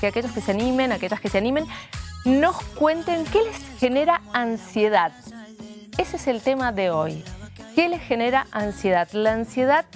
que aquellos que se animen, aquellas que se animen, nos cuenten qué les genera ansiedad. Ese es el tema de hoy. ¿Qué les genera ansiedad? La ansiedad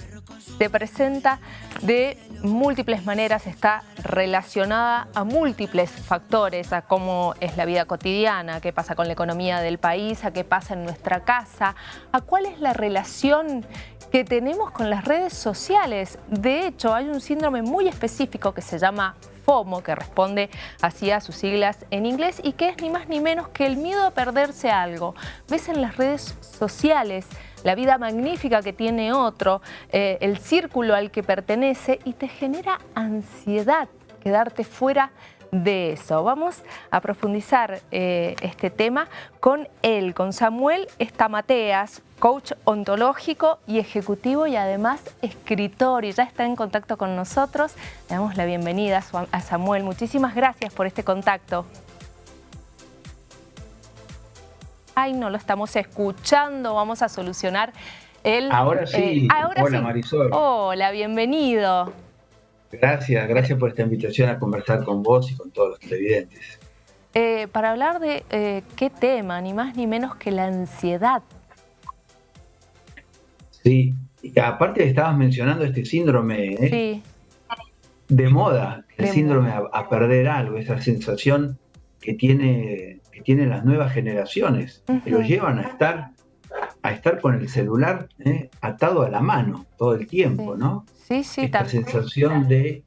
se presenta de múltiples maneras, está relacionada a múltiples factores, a cómo es la vida cotidiana, qué pasa con la economía del país, a qué pasa en nuestra casa, a cuál es la relación que tenemos con las redes sociales. De hecho, hay un síndrome muy específico que se llama FOMO, que responde así a sus siglas en inglés y que es ni más ni menos que el miedo a perderse algo. Ves en las redes sociales la vida magnífica que tiene otro, eh, el círculo al que pertenece y te genera ansiedad quedarte fuera de eso. Vamos a profundizar eh, este tema con él, con Samuel Estamateas, coach ontológico y ejecutivo y además escritor y ya está en contacto con nosotros. Le damos la bienvenida a Samuel. Muchísimas gracias por este contacto. Ay, no lo estamos escuchando, vamos a solucionar el... Ahora sí, eh, hola Marisol. Hola, bienvenido. Gracias, gracias por esta invitación a conversar con vos y con todos los televidentes. Eh, para hablar de eh, qué tema, ni más ni menos que la ansiedad. Sí, y aparte estabas mencionando este síndrome sí. de moda, el síndrome a, perder algo, esa sensación que tiene tienen las nuevas generaciones, que lo llevan a estar, a estar con el celular ¿eh? atado a la mano todo el tiempo, ¿no? Sí, sí, Esta sensación de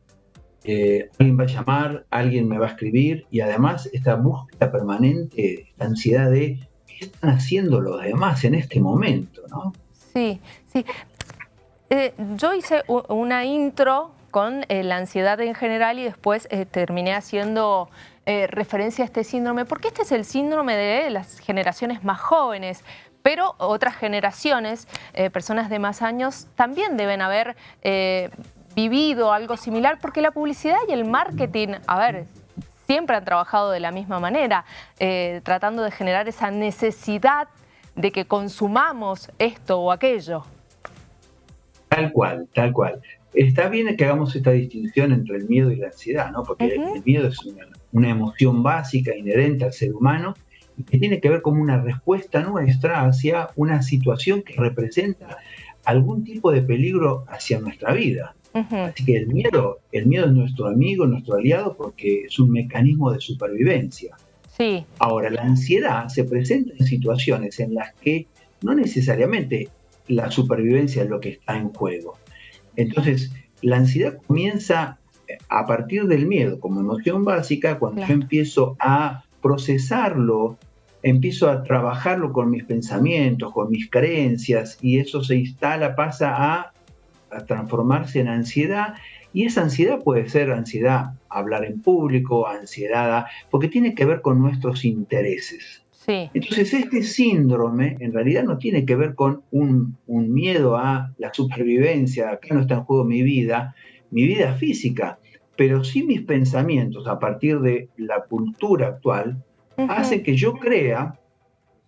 eh, alguien va a llamar, alguien me va a escribir y además esta búsqueda permanente, esta ansiedad de qué están haciendo los demás en este momento, ¿no? Sí, sí. Eh, yo hice una intro con la ansiedad en general y después terminé haciendo eh, referencia a este síndrome, porque este es el síndrome de las generaciones más jóvenes, pero otras generaciones, eh, personas de más años, también deben haber eh, vivido algo similar, porque la publicidad y el marketing, a ver, siempre han trabajado de la misma manera, tratando de generar esa necesidad de que consumamos esto o aquello. Tal cual, tal cual. Está bien que hagamos esta distinción entre el miedo y la ansiedad, ¿no? Porque el miedo es una una emoción básica inherente al ser humano que tiene que ver como una respuesta nuestra hacia una situación que representa algún tipo de peligro hacia nuestra vida. Así que el miedo, el miedo es nuestro amigo, nuestro aliado, porque es un mecanismo de supervivencia. Sí. Ahora, la ansiedad se presenta en situaciones en las que no necesariamente la supervivencia es lo que está en juego. Entonces, la ansiedad comienza a partir del miedo como emoción básica, cuando yo empiezo a procesarlo, empiezo a trabajarlo con mis pensamientos, con mis creencias, y eso se instala, pasa a, transformarse en ansiedad, y esa ansiedad puede ser ansiedad a hablar en público, ansiedad, porque tiene que ver con nuestros intereses. Entonces este síndrome en realidad no tiene que ver con un, un miedo a la supervivencia, acá no está en juego mi vida, mi vida física, pero sí mis pensamientos a partir de la cultura actual hacen que yo crea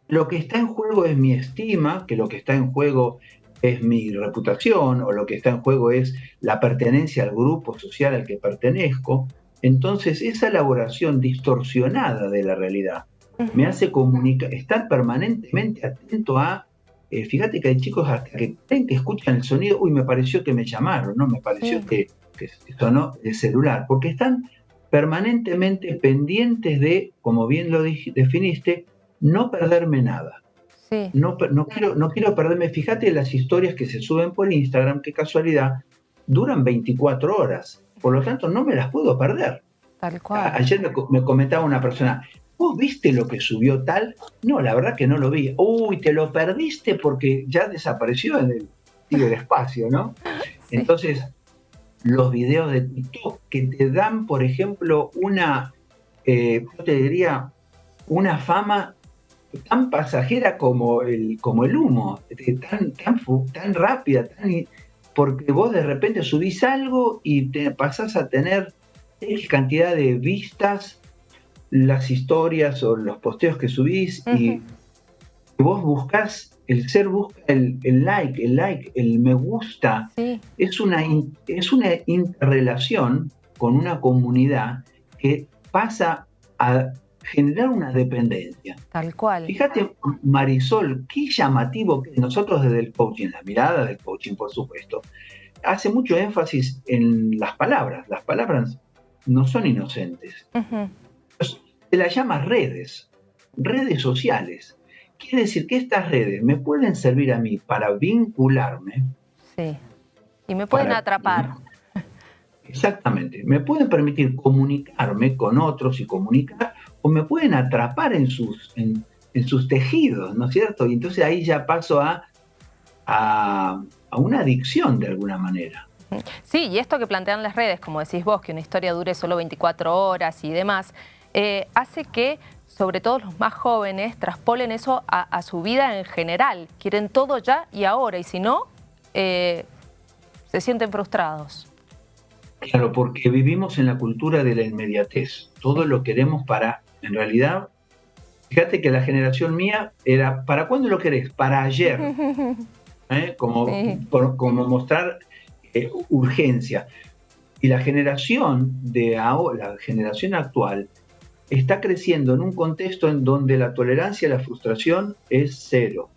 lo que está en juego es mi estima, que lo que está en juego es mi reputación o lo que está en juego es la pertenencia al grupo social al que pertenezco. Entonces esa elaboración distorsionada de la realidad me hace comunicar, estar permanentemente atento a eh, fíjate que hay chicos hasta que que escuchan el sonido, uy, me pareció que me llamaron, ¿no? Me pareció que, que sonó el celular, porque están permanentemente pendientes de, como bien lo definiste, no perderme nada. No, no, quiero, no quiero perderme, fíjate las historias que se suben por Instagram, qué casualidad, duran 24 horas, por lo tanto no me las puedo perder. Tal cual. Ayer me comentaba una persona, ¿Vos viste lo que subió tal? No, la verdad que no lo vi. Uy, te lo perdiste porque ya desapareció en el espacio, ¿no? Entonces, los videos de TikTok que te dan, por ejemplo, una, eh, yo te diría, una fama tan pasajera como el, como el humo, tan, tan, tan rápida, tan, porque vos de repente subís algo y te pasás a tener cantidad de vistas las historias o los posteos que subís y vos buscas, el ser busca el, like, el like, el me gusta. Es, una, es una interrelación con una comunidad que pasa a generar una dependencia. Tal cual. Fíjate, Marisol, qué llamativo que nosotros desde el coaching, la mirada del coaching, por supuesto, hace mucho énfasis en las palabras. Las palabras no son inocentes. Se las llama redes, redes sociales. Quiere decir que estas redes me pueden servir a mí para vincularme. Sí. Y me pueden atrapar. Exactamente. Me pueden permitir comunicarme con otros y comunicar, o me pueden atrapar en sus, en, sus tejidos, ¿no es cierto? Y entonces ahí ya paso a, a, una adicción de alguna manera. Sí, y esto que plantean las redes, como decís vos, que una historia dure solo 24 horas y demás, eh, hace que sobre todo los más jóvenes traspolen eso a, su vida en general. Quieren todo ya y ahora, y si no, eh, se sienten frustrados. Claro, porque vivimos en la cultura de la inmediatez. Todo lo queremos para, en realidad, fíjate que la generación mía era, ¿para cuándo lo querés? Para ayer. ¿Eh? Como, como mostrar eh, urgencia. Y la generación de ahora, la generación actual, está creciendo en un contexto en donde la tolerancia a la frustración es cero.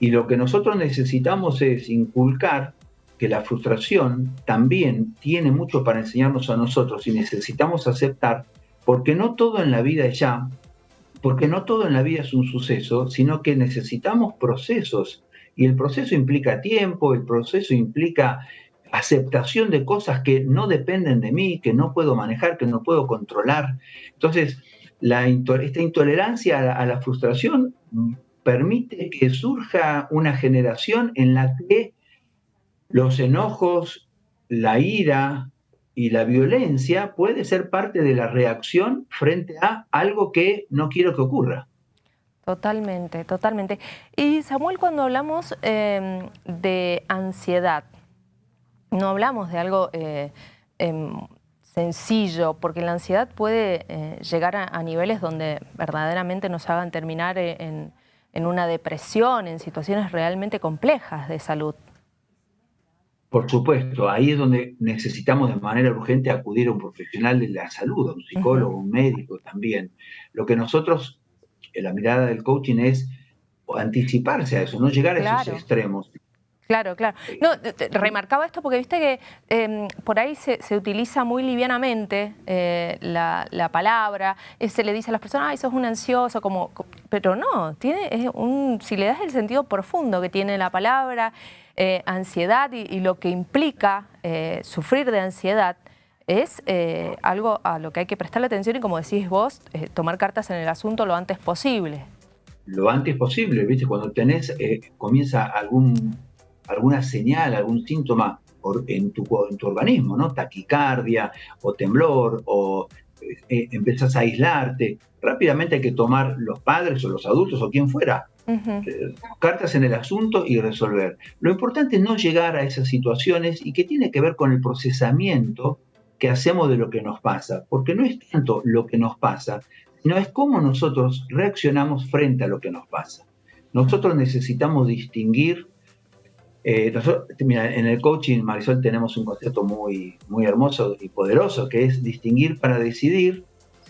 Y lo que nosotros necesitamos es inculcar que la frustración también tiene mucho para enseñarnos a nosotros y necesitamos aceptar, porque no todo en la vida es ya, porque no todo en la vida es un suceso, sino que necesitamos procesos. Y el proceso implica tiempo, el proceso implica aceptación de cosas que no dependen de mí, que no puedo manejar, que no puedo controlar. Entonces, la, esta intolerancia a la frustración permite que surja una generación en la que los enojos, la ira y la violencia puede ser parte de la reacción frente a algo que no quiero que ocurra. Totalmente, totalmente. Y Samuel, cuando hablamos em, de ansiedad, no hablamos de algo eh, em, sencillo, porque la ansiedad puede eh, llegar a, niveles donde verdaderamente nos hagan terminar en una depresión, en situaciones realmente complejas de salud. Por supuesto, ahí es donde necesitamos de manera urgente acudir a un profesional de la salud, a un psicólogo, un médico también. Lo que nosotros, en la mirada del coaching es anticiparse a eso, no llegar a esos extremos. Claro, claro. No, remarcaba esto porque viste que em, por ahí se, utiliza muy livianamente eh, la, palabra, eh, se le dice a las personas, ay, sos un ansioso, como, pero no, tiene un, si le das el sentido profundo que tiene la palabra, eh, ansiedad y, lo que implica sufrir de ansiedad, es algo a lo que hay que prestarle atención y como decís vos, tomar cartas en el asunto lo antes posible. Lo antes posible, ¿viste? Cuando tenés, comienza algún alguna señal, algún síntoma en tu, en tu organismo, ¿no? Taquicardia o temblor o eh, eh, empiezas a aislarte, rápidamente hay que tomar los padres o los adultos o quien fuera, eh, cartas en el asunto y resolver. Lo importante es no llegar a esas situaciones y que tiene que ver con el procesamiento que hacemos de lo que nos pasa, porque no es tanto lo que nos pasa, sino es cómo nosotros reaccionamos frente a lo que nos pasa. Nosotros necesitamos distinguir eh, en el coaching, Marisol, tenemos un concepto muy, muy hermoso y poderoso, que es distinguir para decidir,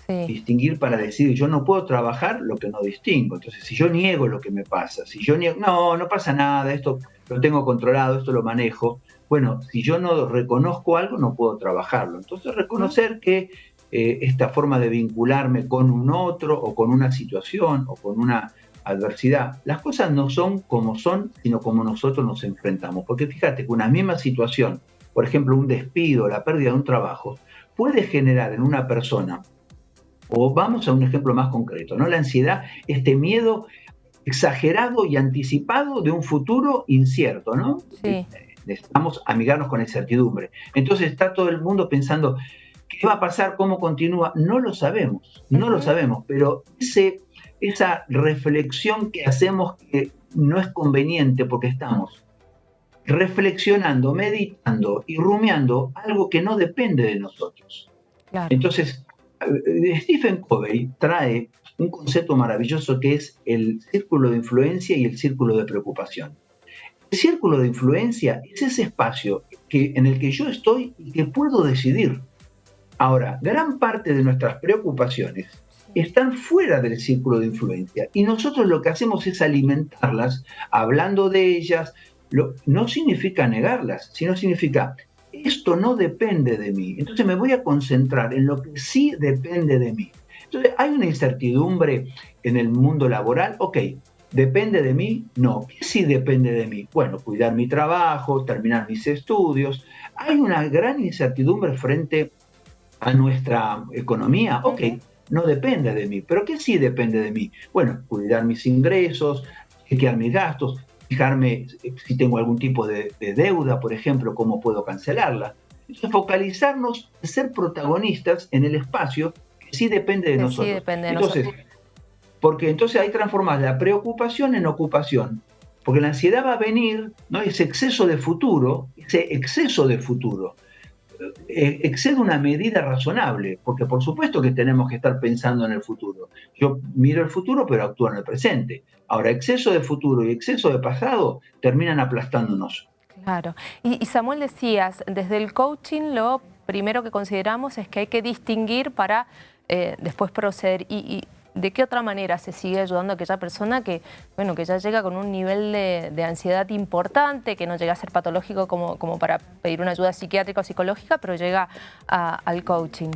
distinguir para decidir. Yo no puedo trabajar lo que no distingo. Entonces, si yo niego lo que me pasa, si yo niego, no, no pasa nada, esto lo tengo controlado, esto lo manejo. Bueno, si yo no reconozco algo, no puedo trabajarlo. Entonces, reconocer que eh, esta forma de vincularme con un otro o con una situación o con una adversidad, las cosas no son como son, sino como nosotros nos enfrentamos. Porque fíjate que una misma situación, por ejemplo, un despido, la pérdida de un trabajo, puede generar en una persona, o vamos a un ejemplo más concreto, ¿no? La ansiedad, este miedo exagerado y anticipado de un futuro incierto, ¿no? Sí. Necesitamos amigarnos con incertidumbre. Entonces está todo el mundo pensando, ¿qué va a pasar? ¿Cómo continúa? No lo sabemos, no lo sabemos, pero ese esa reflexión que hacemos que no es conveniente porque estamos reflexionando, meditando y rumiando algo que no depende de nosotros. Entonces, eh, Stephen Covey trae un concepto maravilloso que es el círculo de influencia y el círculo de preocupación. El círculo de influencia es ese espacio que, en el que yo estoy y que puedo decidir. Ahora, gran parte de nuestras preocupaciones están fuera del círculo de influencia y nosotros lo que hacemos es alimentarlas, hablando de ellas, no significa negarlas, sino significa esto no depende de mí. Entonces me voy a concentrar en lo que sí depende de mí. Entonces hay una incertidumbre en el mundo laboral. Ok, ¿depende de mí? No. ¿Qué sí depende de mí? Bueno, cuidar mi trabajo, terminar mis estudios. Hay una gran incertidumbre frente a nuestra economía. Ok, no depende de mí. ¿Pero qué sí depende de mí? Bueno, cuidar mis ingresos, chequear mis gastos, fijarme si tengo algún tipo de, deuda, por ejemplo, cómo puedo cancelarla. Entonces, focalizarnos, ser protagonistas en el espacio que sí depende de nosotros. Sí depende de entonces, Porque entonces ahí transformas la preocupación en ocupación. Porque la ansiedad va a venir, ¿no? ese exceso de futuro, ese exceso de futuro. Eh, excede una medida razonable, porque por supuesto que tenemos que estar pensando en el futuro. Yo miro el futuro, pero actúo en el presente. Ahora, exceso de futuro y exceso de pasado terminan aplastándonos. Claro. Y, Samuel decías, desde el coaching lo primero que consideramos es que hay que distinguir para eh, después proceder. y ¿De qué otra manera se sigue ayudando a aquella persona que, bueno, que ya llega con un nivel de, ansiedad importante, que no llega a ser patológico como, como para pedir una ayuda psiquiátrica o psicológica, pero llega al coaching?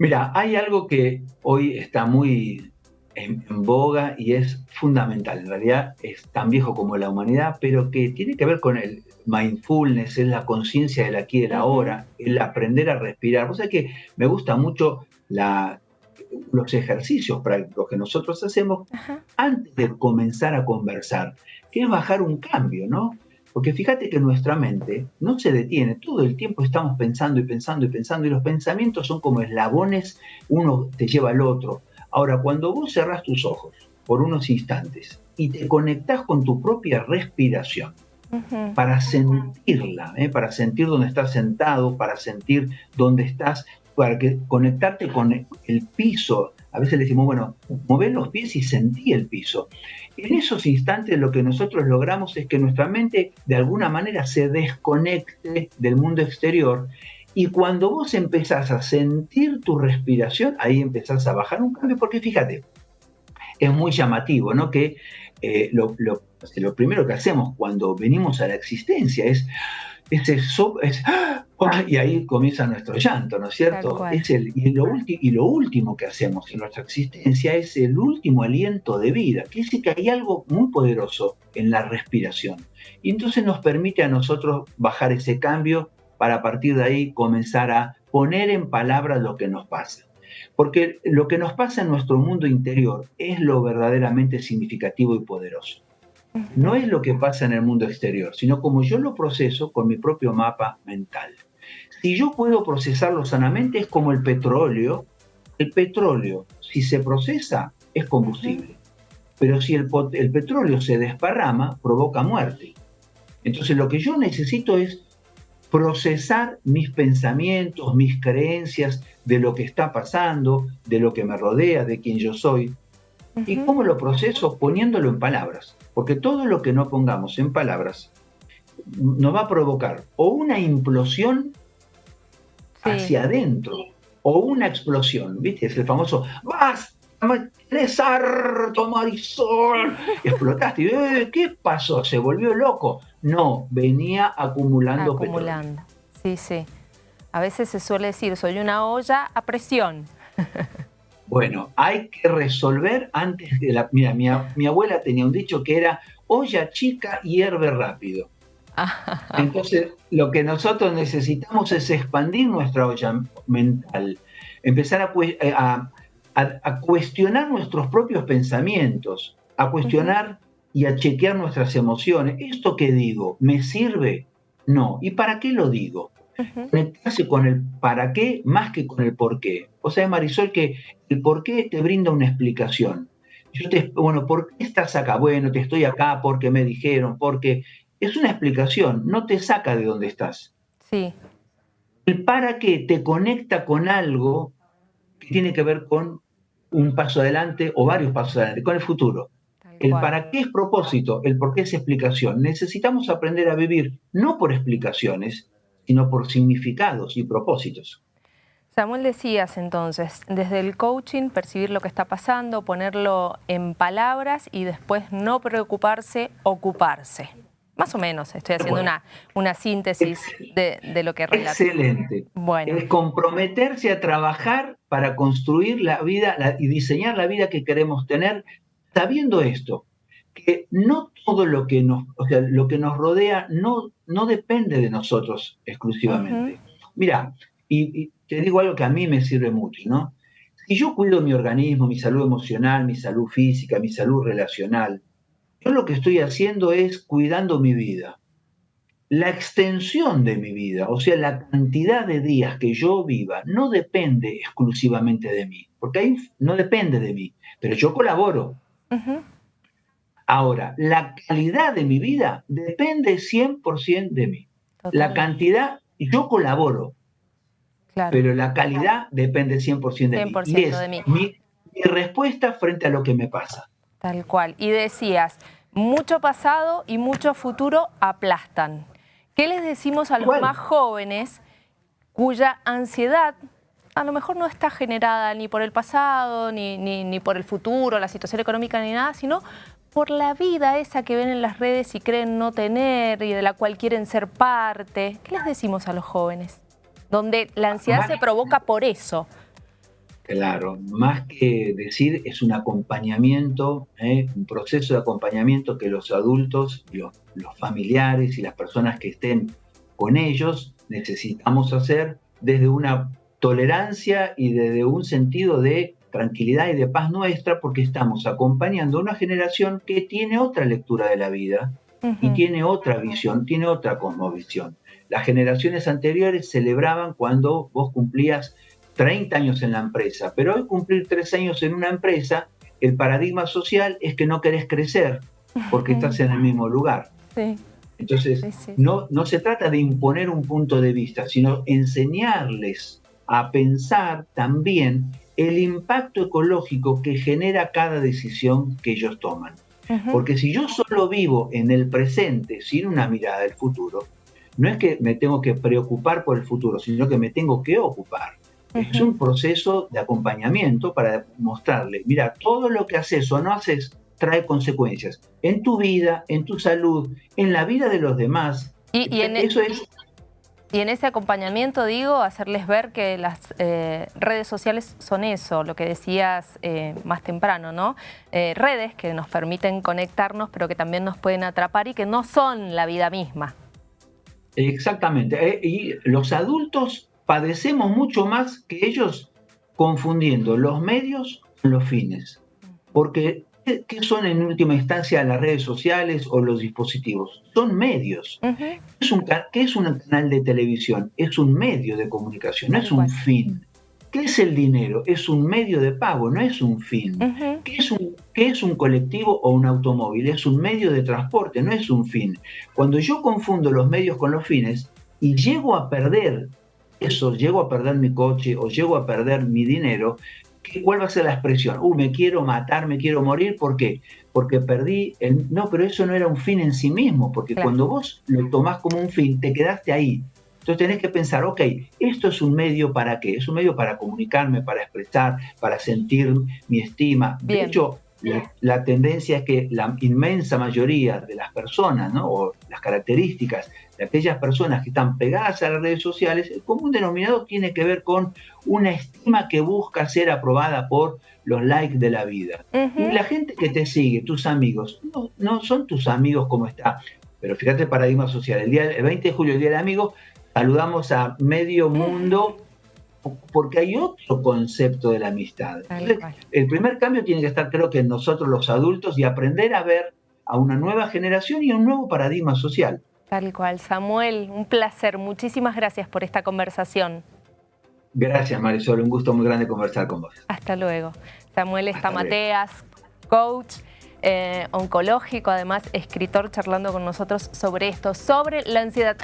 Mira, hay algo que hoy está muy en, boga y es fundamental. En realidad es tan viejo como la humanidad, pero que tiene que ver con el mindfulness, es la conciencia del aquí y del ahora, el aprender a respirar. O sea que me gusta mucho la los ejercicios prácticos que nosotros hacemos antes de comenzar a conversar, que es bajar un cambio, ¿no? Porque fíjate que nuestra mente no se detiene, todo el tiempo estamos pensando y pensando y pensando y los pensamientos son como eslabones, uno te lleva al otro. Ahora, cuando vos cerrás tus ojos por unos instantes y te conectás con tu propia respiración, para sentirla, ¿eh? para sentir dónde estás sentado, para sentir dónde estás para que conectarte con el piso. A veces le decimos, bueno, mover los pies y sentí el piso. En esos instantes lo que nosotros logramos es que nuestra mente de alguna manera se desconecte del mundo exterior y cuando vos empezás a sentir tu respiración, ahí empezás a bajar un cambio, porque fíjate, es muy llamativo, ¿no? Que eh, lo, lo primero que hacemos cuando venimos a la existencia es ese es, ¡ah! y ahí comienza nuestro llanto, ¿no es cierto? Es el, y, lo y lo último que hacemos en nuestra existencia es el último aliento de vida, que dice que hay algo muy poderoso en la respiración. Y entonces nos permite a nosotros bajar ese cambio para a partir de ahí comenzar a poner en palabras lo que nos pasa. Porque lo que nos pasa en nuestro mundo interior es lo verdaderamente significativo y poderoso no es lo que pasa en el mundo exterior, sino como yo lo proceso con mi propio mapa mental. Si yo puedo procesarlo sanamente, es como el petróleo. El petróleo, si se procesa, es combustible. Pero si el, el petróleo se desparrama, provoca muerte. Entonces lo que yo necesito es procesar mis pensamientos, mis creencias de lo que está pasando, de lo que me rodea, de quien yo soy. ¿Y cómo lo proceso? Poniéndolo en palabras. Porque todo lo que no pongamos en palabras nos va a provocar o una implosión hacia adentro o una explosión. ¿Viste? Es el famoso ¡Vas! ¡Eres harto, Marisol! explotaste. Eh, ¿Qué pasó? ¿Se volvió loco? No, venía acumulando, acumulando. Sí, sí. A veces se suele decir, soy una olla a presión. Bueno, hay que resolver antes de la... Mira, mi, abuela tenía un dicho que era olla chica hierve rápido. Entonces, lo que nosotros necesitamos es expandir nuestra olla mental, empezar eh, a, a, cuestionar nuestros propios pensamientos, a cuestionar y a chequear nuestras emociones. ¿Esto que digo me sirve? No. ¿Y para qué lo digo? Conectarse con el para qué más que con el por qué. O sea, Marisol, que el por qué te brinda una explicación. Yo te, bueno, ¿por qué estás acá? Bueno, te estoy acá porque me dijeron, porque es una explicación, no te saca de donde estás. Sí. El para qué te conecta con algo que tiene que ver con un paso adelante o varios pasos adelante, con el futuro. El para qué es propósito, el por qué es explicación. Necesitamos aprender a vivir no por explicaciones, sino por significados y propósitos. Samuel, decías entonces, desde el coaching, percibir lo que está pasando, ponerlo en palabras y después no preocuparse, ocuparse. Más o menos, estoy haciendo una, una síntesis de, lo que relata. Excelente. Bueno. Es comprometerse a trabajar para construir la vida y diseñar la vida que queremos tener, sabiendo esto, que no todo lo que nos, o sea, lo que nos rodea no, no depende de nosotros exclusivamente. Mira, y, te digo algo que a mí me sirve mucho, ¿no? Si yo cuido mi organismo, mi salud emocional, mi salud física, mi salud relacional, yo lo que estoy haciendo es cuidando mi vida. La extensión de mi vida, o sea, la cantidad de días que yo viva, no depende exclusivamente de mí, porque ahí no depende de mí, pero yo colaboro. Ahora, la calidad de mi vida depende 100% de mí. La cantidad, yo colaboro, pero la calidad depende 100% de mí. Y es de mí. Mi, respuesta frente a lo que me pasa. Tal cual. Y decías, mucho pasado y mucho futuro aplastan. ¿Qué les decimos a los más jóvenes cuya ansiedad a lo mejor no está generada ni por el pasado, ni, ni, por el futuro, la situación económica, ni nada, sino por la vida esa que ven en las redes y creen no tener y de la cual quieren ser parte. ¿Qué les decimos a los jóvenes? Donde la ansiedad se provoca por eso. Claro, más que decir, es un acompañamiento, ¿eh? un proceso de acompañamiento que los adultos, los, los familiares y las personas que estén con ellos necesitamos hacer desde una tolerancia y desde un sentido de tranquilidad y de paz nuestra porque estamos acompañando a una generación que tiene otra lectura de la vida y tiene otra visión, tiene otra cosmovisión. Las generaciones anteriores celebraban cuando vos cumplías 30 años en la empresa, pero hoy cumplir 3 años en una empresa, el paradigma social es que no querés crecer porque estás en el mismo lugar. Entonces, No, no se trata de imponer un punto de vista, sino enseñarles a pensar también el impacto ecológico que genera cada decisión que ellos toman. Porque si yo solo vivo en el presente sin una mirada del futuro, no es que me tengo que preocupar por el futuro, sino que me tengo que ocupar. Es un proceso de acompañamiento para mostrarle, mira, todo lo que haces o no haces trae consecuencias en tu vida, en tu salud, en la vida de los demás. Y, en eso es y en ese acompañamiento, digo, hacerles ver que las eh, redes sociales son eso, lo que decías eh, más temprano, ¿no? Eh, redes que nos permiten conectarnos, pero que también nos pueden atrapar y que no son la vida misma. Exactamente. y los adultos padecemos mucho más que ellos confundiendo los medios con los fines. Porque ¿Qué son en última instancia las redes sociales o los dispositivos? Son medios. es un, ¿Qué es un canal de televisión? Es un medio de comunicación, no es un fin. ¿Qué es el dinero? Es un medio de pago, no es un fin. ¿Qué, es un, ¿Qué es un colectivo o un automóvil? Es un medio de transporte, no es un fin. Cuando yo confundo los medios con los fines y llego a perder eso, llego a perder mi coche o llego a perder mi dinero, ¿cuál va a ser la expresión? Uh, me quiero matar, me quiero morir, ¿por qué? Porque perdí el... No, pero eso no era un fin en sí mismo, porque cuando vos lo tomás como un fin, te quedaste ahí. Entonces tenés que pensar, ok, esto es un medio para qué? Es un medio para comunicarme, para expresar, para sentir mi estima. De hecho, la, tendencia es que la inmensa mayoría de las personas, ¿no? o las características de aquellas personas que están pegadas a las redes sociales, el común denominador tiene que ver con una estima que busca ser aprobada por los likes de la vida. Y la gente que te sigue, tus amigos, no, no, son tus amigos como está. Pero fíjate el paradigma social. El, día, el 20 de julio, el Día del Amigo, saludamos a medio mundo porque hay otro concepto de la amistad. el primer cambio tiene que estar, creo que en nosotros los adultos y aprender a ver a una nueva generación y a un nuevo paradigma social. Tal cual. Samuel, un placer. Muchísimas gracias por esta conversación. Gracias, Marisol. Un gusto muy grande conversar con vos. Hasta luego. Samuel Estamateas, coach eh, oncológico, además escritor, charlando con nosotros sobre esto, sobre la ansiedad.